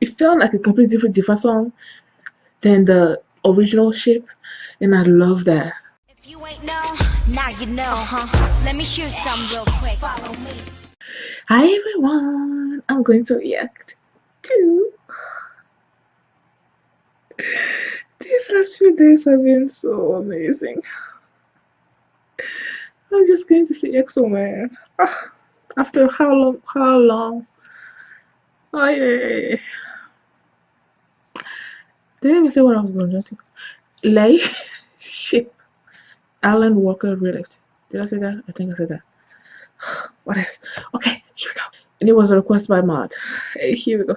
it felt like a completely different different song than the original shape and I love that. If you ain't know, now you know, huh? Let me shoot some real quick. Follow me. Hi everyone, I'm going to react to these last few days have been so amazing. I'm just going to see EXO man. Ah, after how long? How long? Oh yeah. yeah, yeah. Did I even say what I was going to do? Lay Sheep Alan Walker Relift. Did I say that? I think I said that. What else? Okay, here we go. And it was a request by Mod. Hey, here we go.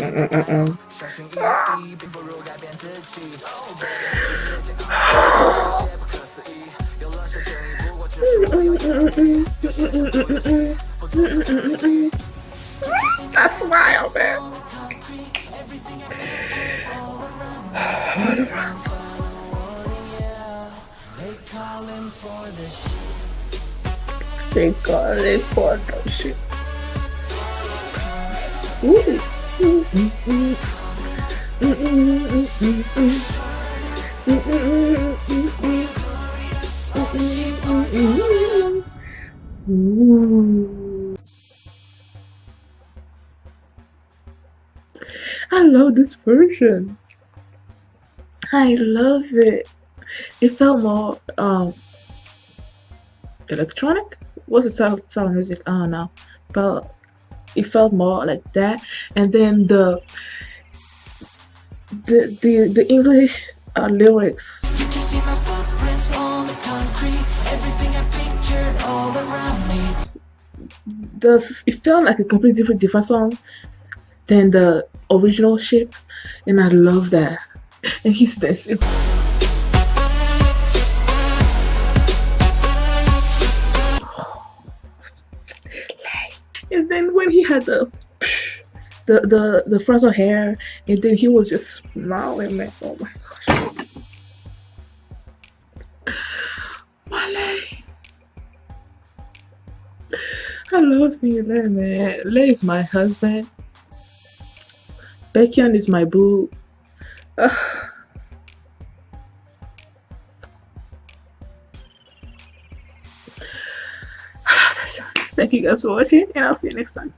That's wild, man. They call it for the shit. Ooh. I love this version. I love it. It felt more um electronic. What's the sound, sound music? I don't know. But it felt more like that. And then the the the, the English uh, lyrics. The, it felt like a completely different different song than the original shape and I love that and he's dancing then when he had the the the the frontal hair and then he was just smiling man oh my gosh Male. I love me Lay man Lay is my husband Baekhyun is my boo Ugh. Thank you guys for watching and I'll see you next time.